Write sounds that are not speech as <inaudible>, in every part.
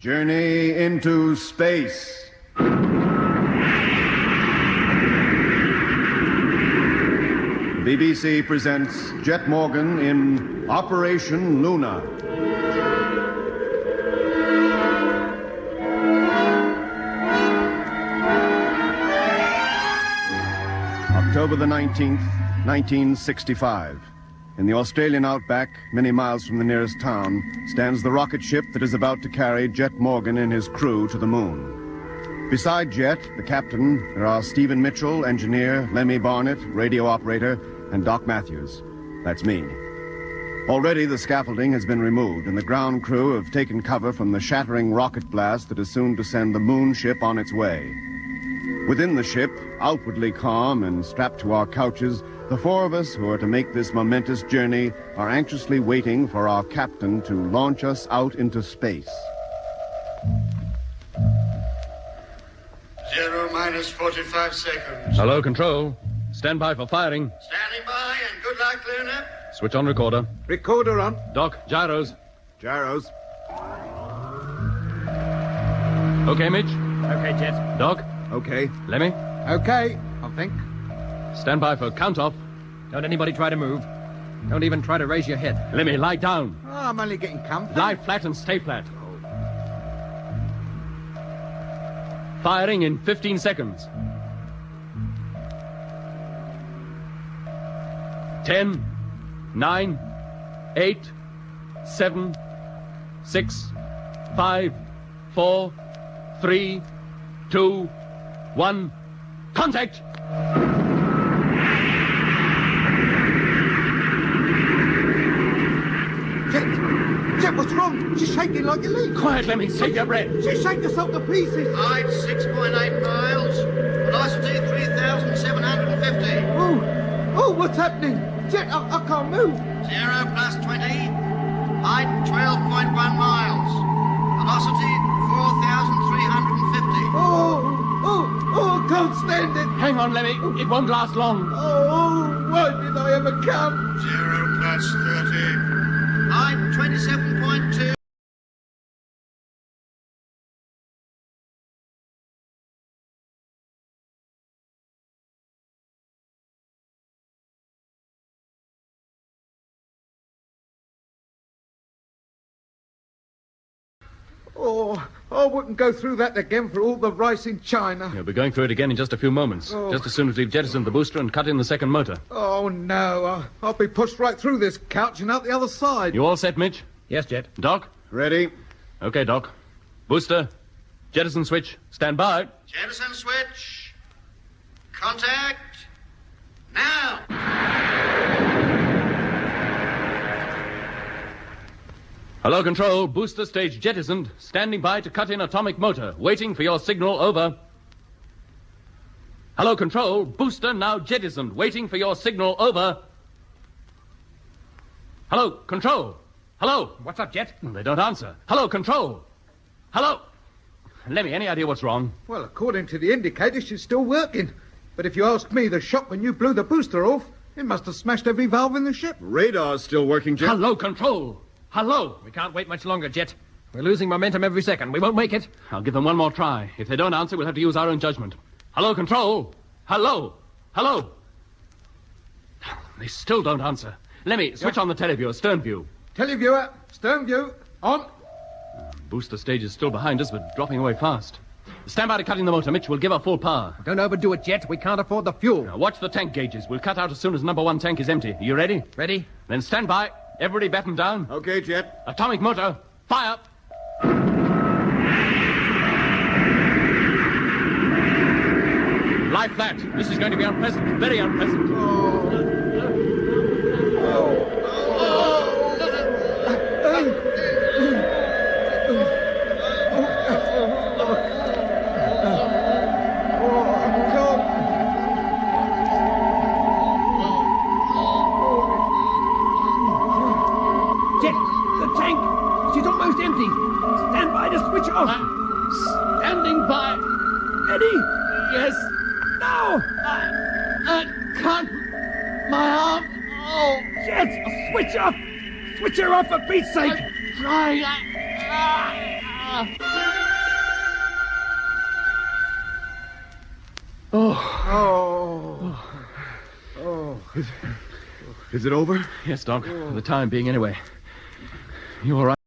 Journey into space. BBC presents Jet Morgan in Operation Luna. October the 19th, 1965. In the Australian outback, many miles from the nearest town, stands the rocket ship that is about to carry Jet Morgan and his crew to the moon. Beside Jet, the captain, there are Stephen Mitchell, engineer, Lemmy Barnett, radio operator, and Doc Matthews. That's me. Already the scaffolding has been removed, and the ground crew have taken cover from the shattering rocket blast that is soon to send the moon ship on its way. Within the ship, outwardly calm and strapped to our couches, the four of us who are to make this momentous journey are anxiously waiting for our captain to launch us out into space. Zero minus 45 seconds. Hello, Control. Stand by for firing. Standing by and good luck, Luna. Switch on recorder. Recorder on. Doc, gyros. Gyros. Okay, Mitch. Okay, Jet. Doc, Okay. Lemmy. Okay, I think. Stand by for count off. Don't anybody try to move. Don't even try to raise your head. Lemmy, lie down. Oh, I'm only getting comfy. Lie flat and stay flat. Firing in 15 seconds. 10, 9, 8, 7, 6, 5, 4, 3, 2, 1. Contact! Jet, Jet, what's wrong? She's shaking like a leaf. Quiet, Lemmy. Save your breath. She's shaking herself to pieces. Height 6.8 miles. Velocity 3,750. Oh, oh, what's happening? Jet, I, I can't move. Zero plus 20. Height 12.1 miles. Velocity 4,350. Oh, oh, oh, I can't stand it. Hang on, Lemmy. It won't last long. Oh, why did I ever come? Zero plus 30. I'm 27.2. Oh, I wouldn't go through that again for all the rice in China. You'll be going through it again in just a few moments. Oh. Just as soon as we've jettisoned the booster and cut in the second motor. Oh, no. I, I'll be pushed right through this couch and out the other side. You all set, Mitch? Yes, Jet. Doc? Ready? Okay, Doc. Booster. Jettison switch. Stand by. Jettison switch. Contact. Now. Hello, Control. Booster stage jettisoned. Standing by to cut in atomic motor. Waiting for your signal. Over. Hello, Control. Booster now jettisoned. Waiting for your signal. Over. Hello, Control. Hello. What's up, Jet? They don't answer. Hello, Control. Hello. Lemmy, any idea what's wrong? Well, according to the indicator, she's still working. But if you ask me, the shock when you blew the booster off, it must have smashed every valve in the ship. Radar's still working, Jet. Hello, Control. Hello. We can't wait much longer, Jet. We're losing momentum every second. We won't make it. I'll give them one more try. If they don't answer, we'll have to use our own judgment. Hello, Control. Hello. Hello. They still don't answer. Lemmy, switch on the televiewer, stern view. Televiewer, stern view, on. Uh, booster stage is still behind us, but dropping away fast. Stand by to cut in the motor, Mitch. We'll give her full power. Don't overdo it, Jet. We can't afford the fuel. Now, watch the tank gauges. We'll cut out as soon as number one tank is empty. Are you ready? Ready? Then stand by. Everybody batten down. Okay, Jet. Atomic motor. Fire. Lie flat. This is going to be unpleasant. Very unpleasant. Oh. Switch off! Switch her off for Pete's sake! I'm trying. I... Oh. Oh. Oh. Is, is it over? Yes, Doc. For the time being, anyway. You all right?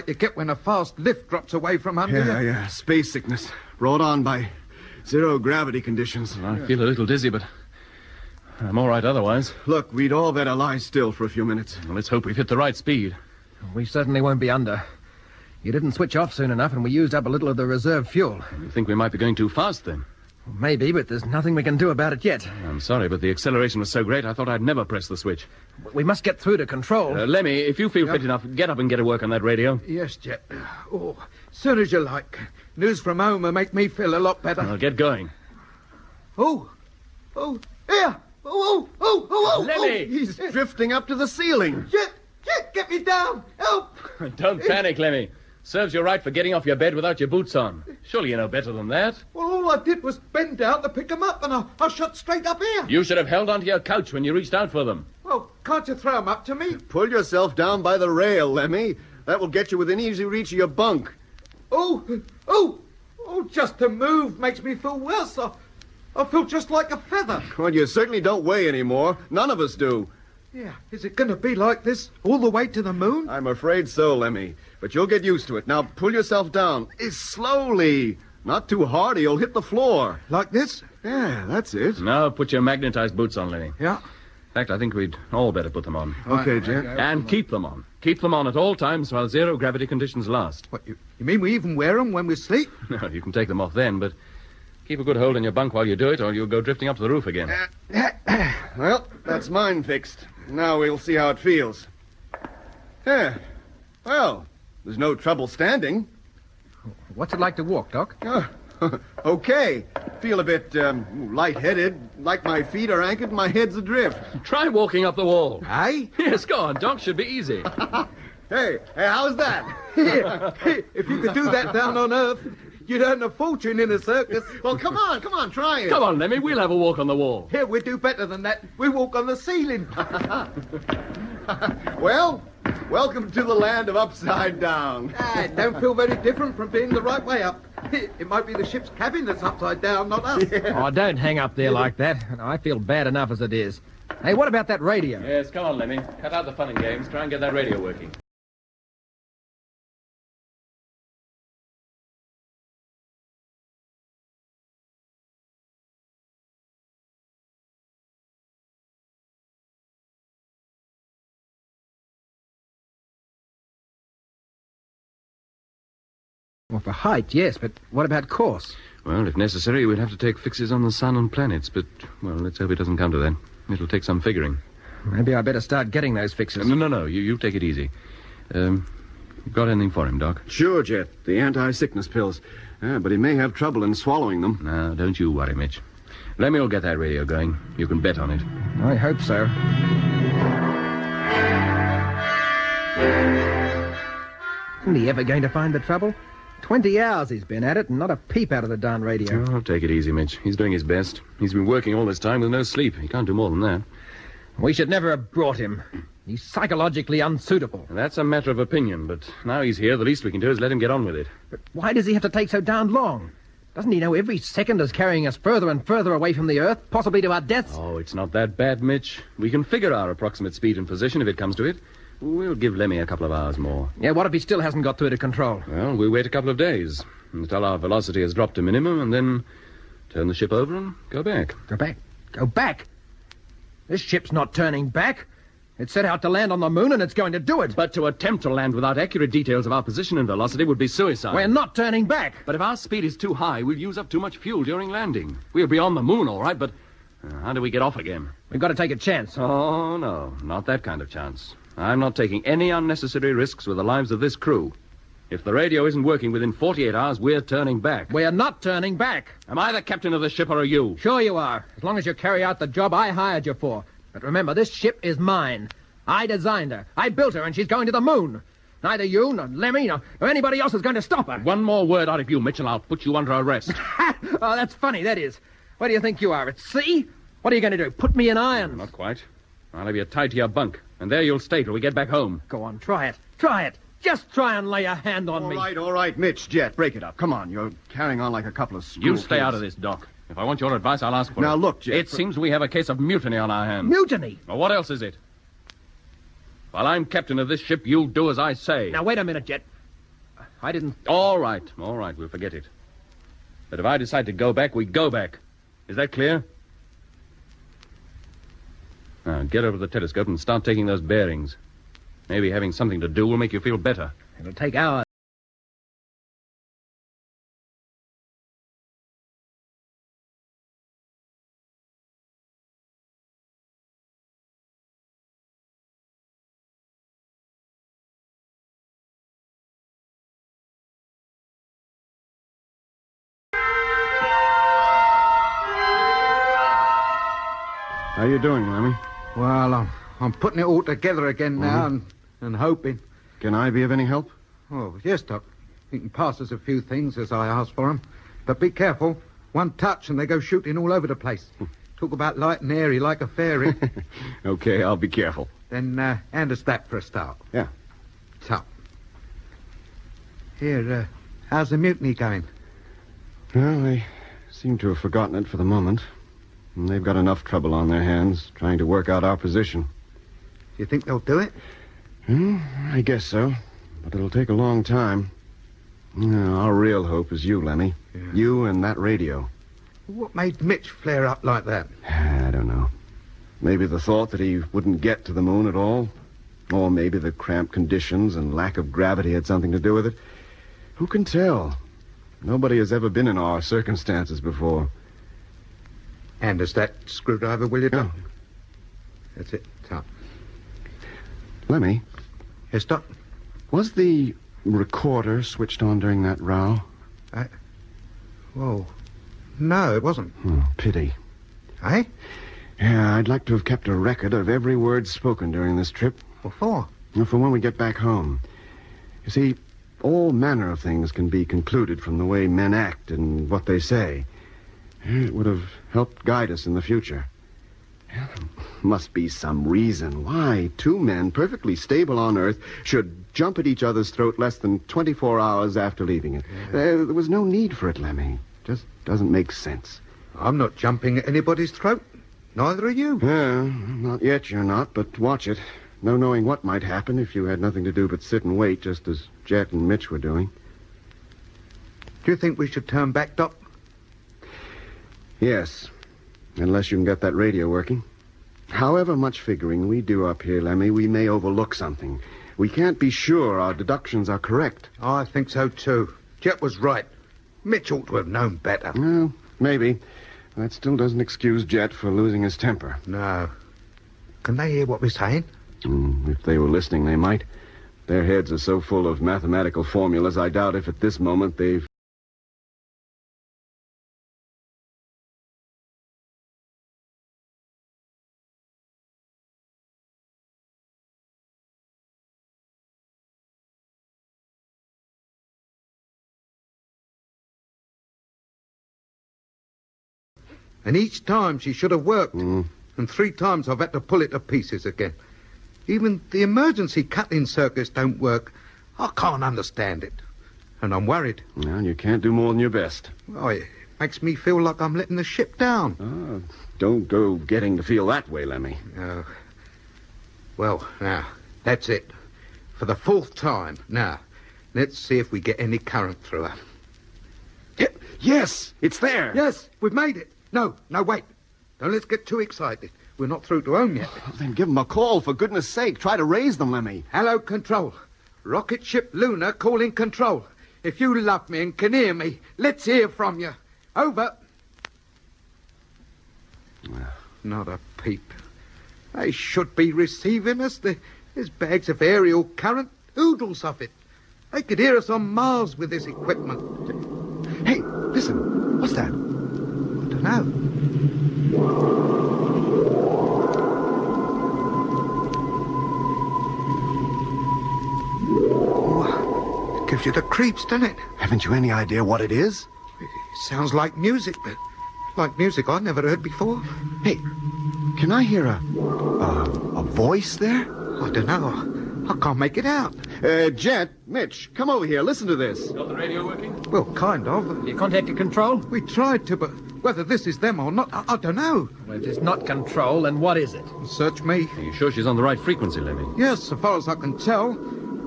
Like you get when a fast lift drops away from under Yeah, you. yeah. yeah. Space sickness brought on by zero gravity conditions. I feel a little dizzy, but I'm all right otherwise. Look, we'd all better lie still for a few minutes. Well, let's hope we've hit the right speed. We certainly won't be under. You didn't switch off soon enough, and we used up a little of the reserve fuel. You think we might be going too fast then? Maybe, but there's nothing we can do about it yet. I'm sorry, but the acceleration was so great I thought I'd never press the switch. We must get through to control. Uh, Lemmy, if you feel fit enough, get up and get to work on that radio. Yes, Jet. Oh, soon as you like. News from home will make me feel a lot better. I'll get going. Oh, oh, here. Oh, oh, oh, oh, oh. Lemmy! oh. He's drifting up to the ceiling. Jet, Jet, get me down. Help. <laughs> Don't panic, Lemmy. Serves you right for getting off your bed without your boots on. Surely you know better than that. Well, all I did was bend down to pick 'em up, and I, I shot straight up here. You should have held onto your couch when you reached out for them. Well, can't you throw 'em up to me? Pull yourself down by the rail, Lemmy. That will get you within easy reach of your bunk. Oh, oh, oh, just to move makes me feel worse. I, I feel just like a feather. Well, you certainly don't weigh any more. None of us do. Yeah, is it going to be like this all the way to the moon? I'm afraid so, Lemmy. But you'll get used to it. Now pull yourself down. Eh, Slowly. Not too hard or you'll hit the floor. Like this? Yeah, that's it. Now put your magnetized boots on, Lemmy. Yeah. In fact, I think we'd all better put them on. Okay, Jet. And keep them on. Keep them on at all times while zero gravity conditions last. What, you, you mean we even wear 'em when we sleep? <laughs> No, you can take them off then, but keep a good hold on your bunk while you do it, or you'll go drifting up to the roof again. <clears throat> Well, that's mine fixed. Now we'll see how it feels. Yeah. Well, there's no trouble standing. What's it like to walk, Doc? Uh, <laughs> okay. Feel a bit um, lightheaded, like my feet are anchored and my head's adrift. Try walking up the wall. Aye? <laughs> Yes, go on, Doc. Should be easy. <laughs> Hey, hey, how's that? If you could do that down on Earth, you'd earn a fortune in a circus. <laughs> well, come on, come on, try it. Come on, Lemmy. We'll have a walk on the wall. Here, we do better than that. We walk on the ceiling. <laughs> Well, welcome to the land of upside down. Ah, it don't feel very different from being the right way up. <laughs> It might be the ship's cabin that's upside down, not us. Oh, don't hang up there like that. I feel bad enough as it is. Hey, what about that radio? Yes, come on, Lemmy. Cut out the fun and games. Try and get that radio working. Well, for height, yes, but what about course? Well, if necessary, we'd have to take fixes on the sun and planets, but, well, let's hope it doesn't come to that. It'll take some figuring. Maybe I'd better start getting those fixes. No, no, no. You, you take it easy. Um, got anything for him, Doc? Sure, Jet. The anti-sickness pills. Yeah, but he may have trouble in swallowing them. No, don't you worry, Mitch. Lemmy will get that radio going. You can bet on it. I hope so. Isn't he ever going to find the trouble? Twenty hours he's been at it and not a peep out of the darn radio. Oh, take it easy, Mitch. He's doing his best. He's been working all this time with no sleep. He can't do more than that. We should never have brought him. He's psychologically unsuitable. That's a matter of opinion, but now he's here, the least we can do is let him get on with it. But why does he have to take so darned long? Doesn't he know every second is carrying us further and further away from the Earth, possibly to our deaths? Oh, it's not that bad, Mitch. We can figure our approximate speed and position if it comes to it. We'll give Lemmy a couple of hours more. Yeah, what if he still hasn't got through to control? Well, we wait a couple of days until our velocity has dropped to minimum, and then turn the ship over and go back. Go back. Go back? This ship's not turning back. It set out to land on the moon and it's going to do it. But to attempt to land without accurate details of our position and velocity would be suicide. We're not turning back. But if our speed is too high, we'll use up too much fuel during landing. We'll be on the moon, all right, but uh, how do we get off again? We've got to take a chance. Oh, no, not that kind of chance. I'm not taking any unnecessary risks with the lives of this crew. If the radio isn't working within 48 hours, we're turning back. We're not turning back. Am I the captain of the ship or are you? Sure you are, as long as you carry out the job I hired you for. But remember, this ship is mine. I designed her. I built her, and she's going to the moon. Neither you, nor Lemmy, nor, nor anybody else is going to stop her. One more word out of you, Mitchell, I'll put you under arrest. <laughs> oh, that's funny, that is. Where do you think you are? At sea? What are you going to do? Put me in irons? Not quite. I'll have you tied to your bunk, and there you'll stay till we get back home. Go on, try it. Try it. Just try and lay a hand on All me. All right, all right, Mitch, Jet, break it up. Come on, you're carrying on like a couple of school You stay kids. out of this, Doc. If I want your advice, I'll ask for it. Now, look, Jet, It for- seems we have a case of mutiny on our hands. Mutiny. Well, what else is it? While I'm captain of this ship, you'll do as I say. Now, wait a minute, Jet. I didn't. All right, all right, we'll forget it. But if I decide to go back, we go back. Is that clear? Now, get over the telescope and start taking those bearings. Maybe having something to do will make you feel better. It'll take hours. How you doing, Lemmy? Well, I'm, I'm putting it all together again now and, and hoping. Can I be of any help? Oh, yes, Doc. You can pass us a few things as I asked for 'em. But be careful. One touch and they go shooting all over the place. Talk about light and airy like a fairy. <laughs> Okay, I'll be careful. then uh, hand us that for a start. Yeah. So. Here, uh, how's the mutiny going? Well, they seem to have forgotten it for the moment. And they've got enough trouble on their hands trying to work out our position. Do you think they'll do it? Hmm, I guess so. But it'll take a long time. Yeah, our real hope is you, Lemmy. Yeah. You and that radio. What made Mitch flare up like that? <sighs> I don't know. Maybe the thought that he wouldn't get to the moon at all. Or maybe the cramped conditions and lack of gravity had something to do with it. Who can tell? Nobody has ever been in our circumstances before. Hand us that screwdriver, will you, Doc? Yeah. That's it. So. Lemmy, Yes, Doc. was the recorder switched on during that row? I... Whoa. No, it wasn't. Hmm, pity. Eh? Yeah, I'd like to have kept a record of every word spoken during this trip. What for? Well, For when we get back home. You see, all manner of things can be concluded from the way men act and what they say. It would have helped guide us in the future. There must be some reason why two men perfectly stable on Earth should jump at each other's throat less than 24 hours after leaving it. There, there was no need for it, Lemmy. Just doesn't make sense. I'm not jumping at anybody's throat. Neither are you. Yeah, not yet you're not, but watch it. No knowing what might happen if you had nothing to do but sit and wait, just as Jet and Mitch were doing. Do you think we should turn back, Doc? Yes, unless you can get that radio working. However much figuring we do up here, Lemmy, we may overlook something. We can't be sure our deductions are correct. I think so, too. Jet was right. Mitch ought to have known better. Well, maybe. That still doesn't excuse Jet for losing his temper. No. Can they hear what we're saying? Mm, if they were listening, they might. Their heads are so full of mathematical formulas, I doubt if at this moment they've. And each time she should have worked. Mm. And three times I've had to pull it to pieces again. Even the emergency cutting circuits don't work. I can't understand it. And I'm worried. Well, you can't do more than your best. Oh, it makes me feel like I'm letting the ship down. Oh, don't go getting to feel that way, Lemmy. Oh. Well, now, that's it. For the fourth time. Now, let's see if we get any current through her. Yes, it's there. Yes, we've made it. No, no, wait. Don't let's get too excited. We're not through to home yet. Well, then give them a call, for goodness sake. Try to raise them, Lemmy. Hello, Control. Rocket ship Luna calling Control. If you love me and can hear me, let's hear from you. Over. Not a peep. They should be receiving us. There's bags of aerial current, oodles of it. They could hear us on Mars with this equipment. Hey, listen. What's that? I don't know. It gives you the creeps, doesn't it? Haven't you any idea what it is? It sounds like music, but like music I've never heard before. Hey, can I hear a, a, a voice there? I don't know. I can't make it out. Uh, Jet, Mitch, come over here. Listen to this. Got the radio working? Well, kind of. You contacted control? We tried to, but whether this is them or not, I, I don't know. Well, if it's not control, then what is it? Search me. Are you sure she's on the right frequency, Lemmy? Yes, so far as I can tell.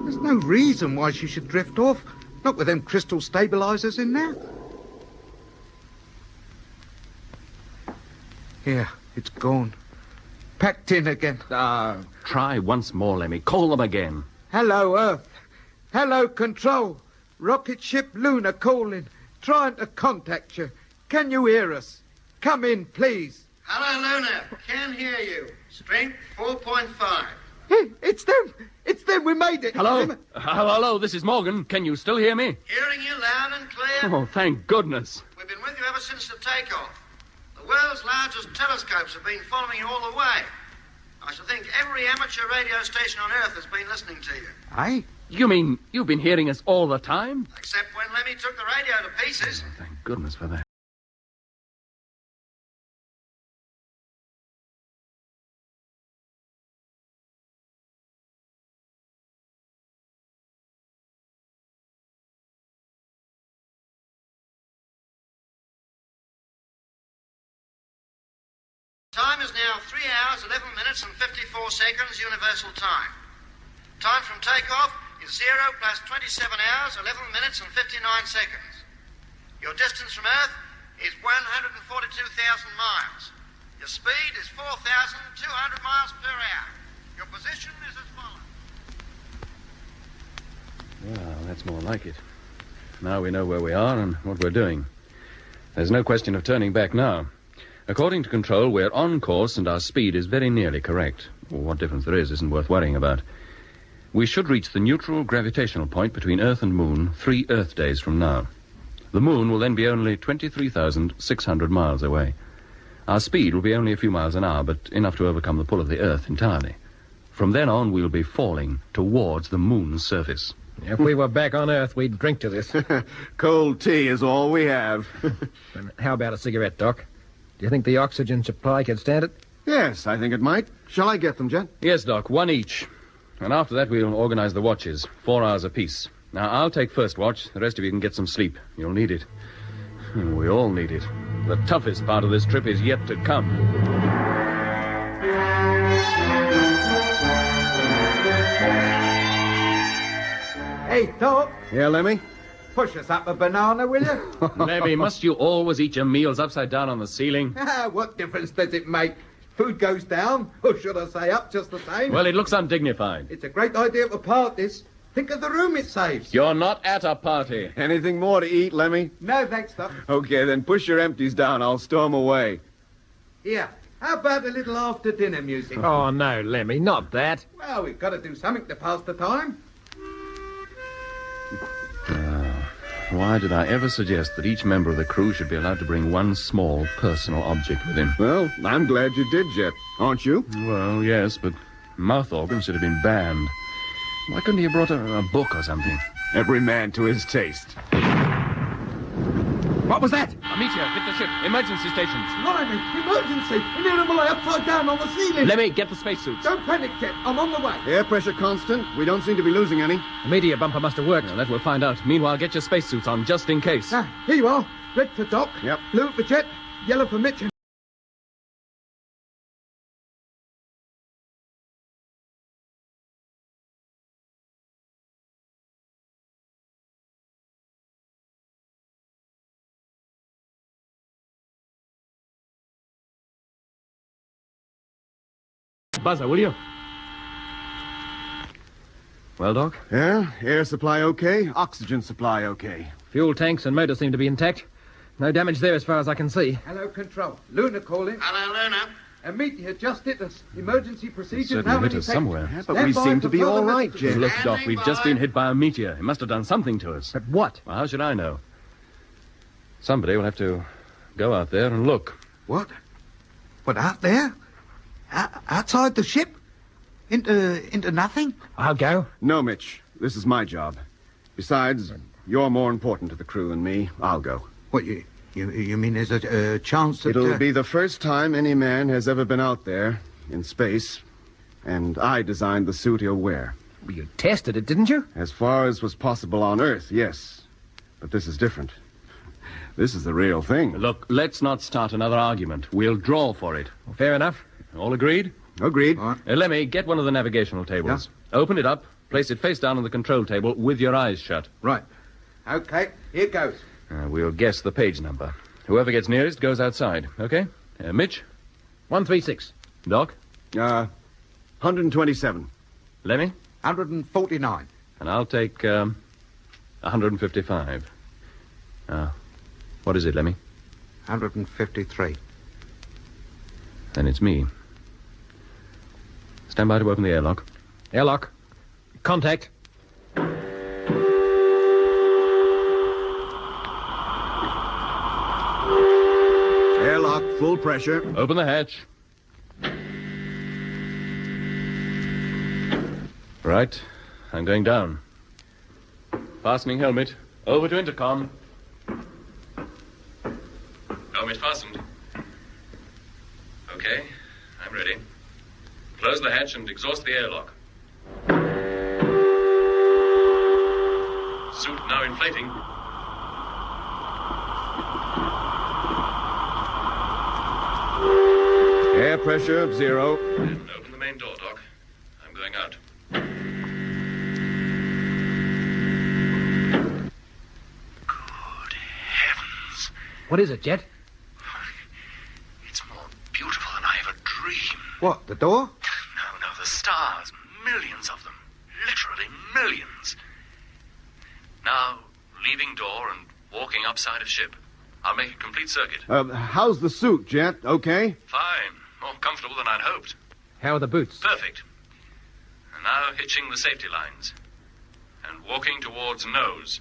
There's no reason why she should drift off. Not with them crystal stabilizers in there. Here, it's gone. Packed in again. Ah, try once more, Lemmy. Call them again. Hello, Earth. Hello, Control. Rocket ship Luna calling. Trying to contact you. Can you hear us? Come in, please. Hello, Luna. Can hear you. Strength 4.5. Hey, it's them. It's them. We made it. Hello? Them- Uh, hello, this is Morgan. Can you still hear me? Hearing you loud and clear. Oh, thank goodness. We've been with you ever since the takeoff. The world's largest telescopes have been following you all the way. I should think every amateur radio station on Earth has been listening to you. I? You mean you've been hearing us all the time? Except when Lemmy took the radio to pieces. Oh, thank goodness for that. Time is now 3 hours, 11 minutes, and 54 seconds, universal time. Time from takeoff is 0 plus 27 hours, 11 minutes, and 59 seconds. Your distance from Earth is 142,000 miles. Your speed is 4,200 miles per hour. Your position is as follows. Well, that's more like it. Now we know where we are and what we're doing. There's no question of turning back now. According to control, we're on course and our speed is very nearly correct. What difference there is isn't worth worrying about. We should reach the neutral gravitational point between Earth and Moon three Earth days from now. The Moon will then be only 23,600 miles away. Our speed will be only a few miles an hour, but enough to overcome the pull of the Earth entirely. From then on, we'll be falling towards the Moon's surface. If we were back on Earth, we'd drink to this. <laughs> Cold tea is all we have. <laughs> How about a cigarette, Doc? Do you think the oxygen supply could stand it? yes, I think it might. Shall I get them, Jet? Yes, Doc, one each. And after that, we'll organize the watches, four hours apiece. Now, I'll take first watch. The rest of you can get some sleep. You'll need it. <laughs> We all need it. The toughest part of this trip is yet to come. Hey, Doc. Yeah, Lemmy? Push us up a banana, will you? <laughs> Lemmy, must you always eat your meals upside down on the ceiling? <laughs> Ah, what difference does it make? Food goes down, or should I say up just the same? Well, it looks undignified. It's a great idea to part this. Think of the room it saves. You're not at a party. Anything more to eat, Lemmy? No, thanks, Doc. Okay, then push your empties down. I'll stow 'em away. Here, how about a little after dinner music? Oh, no, Lemmy, not that. Well, we've got to do something to pass the time. Why did I ever suggest that each member of the crew should be allowed to bring one small personal object with him? Well, I'm glad you did, Jet. Aren't you? Well, yes, but mouth organs should have been banned. Why couldn't he have brought a, a book or something? Every man to his taste. What was that? A meteor hit the ship. Emergency stations. Blimey, emergency! An animal lay upside down on the ceiling! Let me get the spacesuits. Don't panic, Jet. I'm on the way. Air pressure constant. We don't seem to be losing any. The meteor bumper must have worked. Well, that we'll find out. Meanwhile, get your spacesuits on just in case. Ah, here you are. Red for Doc. Yep. Blue for Jet. Yellow for Mitch. Buzzer, will you? Well, Doc? Yeah, air supply okay, oxygen supply okay. Fuel tanks and motor seem to be intact. No damage there as far as I can see. Hello, Control. Luna calling. Hello, Luna. A meteor just hit us. Emergency procedures certainly now hit us somewhere. Yeah, but Stand we by seem for to be further all right, messages. Jet. Look, Doc, we've just been hit by a meteor. It must have done something to us. But what? Well, how should I know? Somebody will have to go out there and look. What? What, out there? O- outside the ship? Into, into nothing? I'll go. No, Mitch. This is my job. Besides, you're more important to the crew than me. I'll go. What, you, You, you mean there's a, a chance that... It'll uh, be the first time any man has ever been out there in space, and I designed the suit he'll wear. Well, you tested it, didn't you? As far as was possible on Earth, yes. But this is different. This is the real thing. Look, let's not start another argument. We'll draw for it. Well, fair enough. All agreed? Agreed. All right. Uh, Lemmy, get one of the navigational tables. Open it up, place it face down on the control table with your eyes shut. Right. Okay, here goes. Uh, we'll guess the page number. Whoever gets nearest goes outside, okay? Uh, Mitch? 136. Doc? Uh, 127. Lemmy? 149. And I'll take um, 155. Uh, what is it, Lemmy? 153. Then it's me. Stand by to open the airlock. Airlock. Contact. Airlock, full pressure. Open the hatch. Right. I'm going down. Fastening helmet. Over to intercom. Helmet fastened. Okay. I'm ready. Close the hatch and exhaust the airlock. Suit now inflating. Air pressure, of zero. And open the main door, Doc. I'm going out. Good heavens. What is it, Jet? It's more beautiful than I ever dreamed. What, the door? No, no, the stars. Millions of them. Literally millions. Now, leaving door and walking upside of ship. I'll make a complete circuit. Uh, how's the suit, Jet? Okay? Fine. More comfortable than I'd hoped. How are the boots? Perfect. And now hitching the safety lines. And walking towards nose.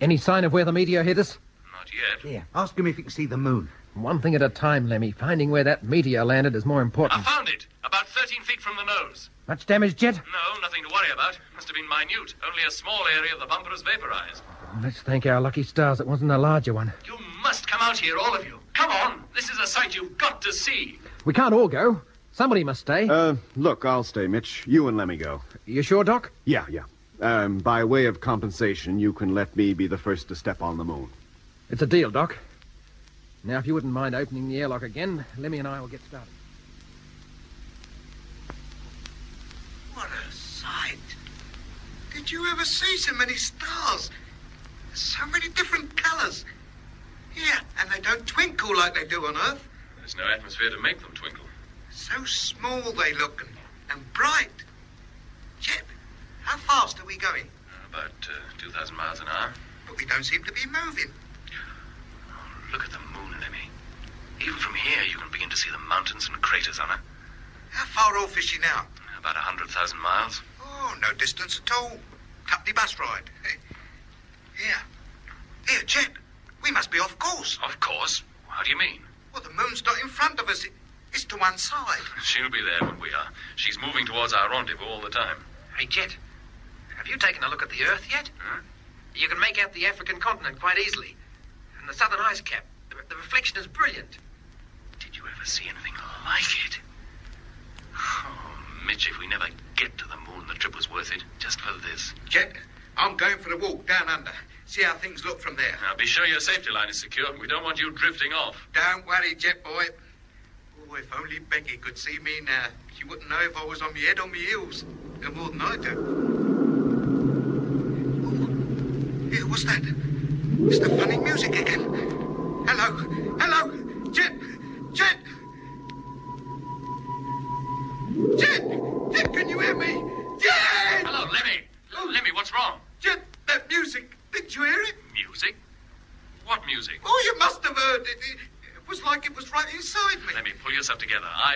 Any sign of where the meteor hit us? Not yet. Yeah. Ask him if he can see the moon. One thing at a time, Lemmy. Finding where that meteor landed is more important. I found it. About 13 feet from the nose. Much damage, Jet? No, nothing to worry about. Must have been minute. Only a small area of the bumper is vaporized. Let's thank our lucky stars it wasn't a larger one. You must come out here, all of you. Come on. This is a sight you've got to see. We can't all go. Somebody must stay. Uh, look, I'll stay, Mitch. You and let me go. you sure, Doc? Yeah, yeah. Um, by way of compensation, you can let me be the first to step on the moon. It's a deal, Doc. Now, if you wouldn't mind opening the airlock again, Lemmy and I will get started. What a sight. Did you ever see so many stars? So many different colors. Yeah, and they don't twinkle like they do on Earth. There's no atmosphere to make them twinkle. So small they look and, and bright. Jet, how fast are we going? About uh, 2,000 miles an hour. But we don't seem to be moving. Look at the moon, Lemmy. Even from here, you can begin to see the mountains and craters on her. How far off is she now? About a 100,000 miles. Oh, no distance at all. Company bus ride. Eh? Here. Here, Jet. We must be off course. Of course. How do you mean? Well, the moon's not in front of us. It's to one side. <laughs> She'll be there when we are. She's moving towards our rendezvous all the time. Hey, Jet, have you taken a look at the Earth yet? Huh? You can make out the African continent quite easily. And the southern ice cap. The, the reflection is brilliant. Did you ever see anything like it? Oh, Mitch, if we never get to the moon, the trip was worth it. Just for this. Jet, I'm going for a walk down under. See how things look from there. Now, be sure your safety line is secure. We don't want you drifting off. Don't worry, Jet boy. Oh, if only Becky could see me now. She wouldn't know if I was on my head or my heels. No more than I do. Oh, yeah, what's that? It's the funny music again. Hello, hello,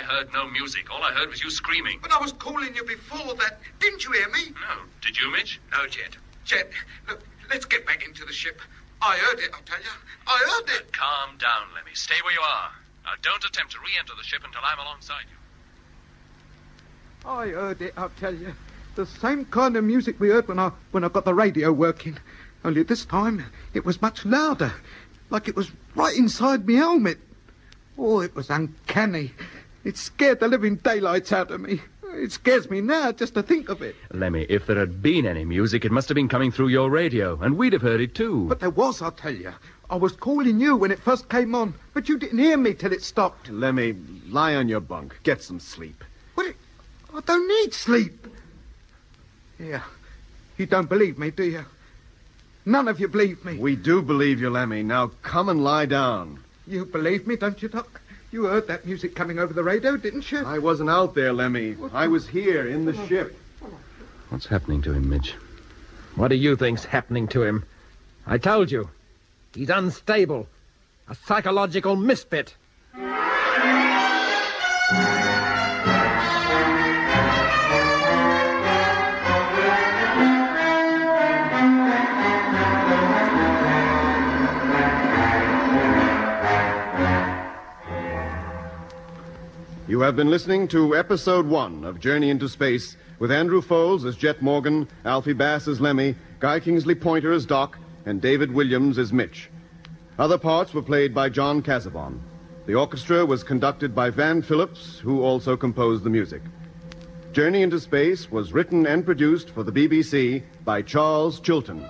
heard no music. All I heard was you screaming. But I was calling you before that. Didn't you hear me? No. Did you, Mitch? No, Jet. Jet, look, let's get back into the ship. I heard it, I tell you. I heard it. Calm down, Lemmy. Stay where you are. Now, don't attempt to re-enter the ship until I'm alongside you. I heard it, I'll tell you. The same kind of music we heard when I when I got the radio working. Only this time it was much louder. like it was right inside me helmet. Oh, it was uncanny. It scared the living daylights out of me. It scares me now just to think of it. Lemmy, if there had been any music, it must have been coming through your radio, and we'd have heard it too. But there was, I'll tell you. I was calling you when it first came on, but you didn't hear me till it stopped. Lemmy, lie on your bunk. Get some sleep. What? I don't need sleep. Yeah. You don't believe me, do you? None of you believe me. We do believe you, Lemmy. Now come and lie down. You believe me, don't you, Doc? You heard that music coming over the radio, didn't you? I wasn't out there, Lemmy. I was here in the ship. What's happening to him, Mitch? What do you think's happening to him? I told you. He's unstable. A psychological misfit. You have been listening to episode one of Journey into Space with Andrew Faulds as Jet Morgan, Alfie Bass as Lemmy, Guy Kingsley Poynter as Doc, and David Williams as Mitch. Other parts were played by John Cazabon. The orchestra was conducted by Van Phillips, who also composed the music. Journey into Space was written and produced for the BBC by Charles Chilton.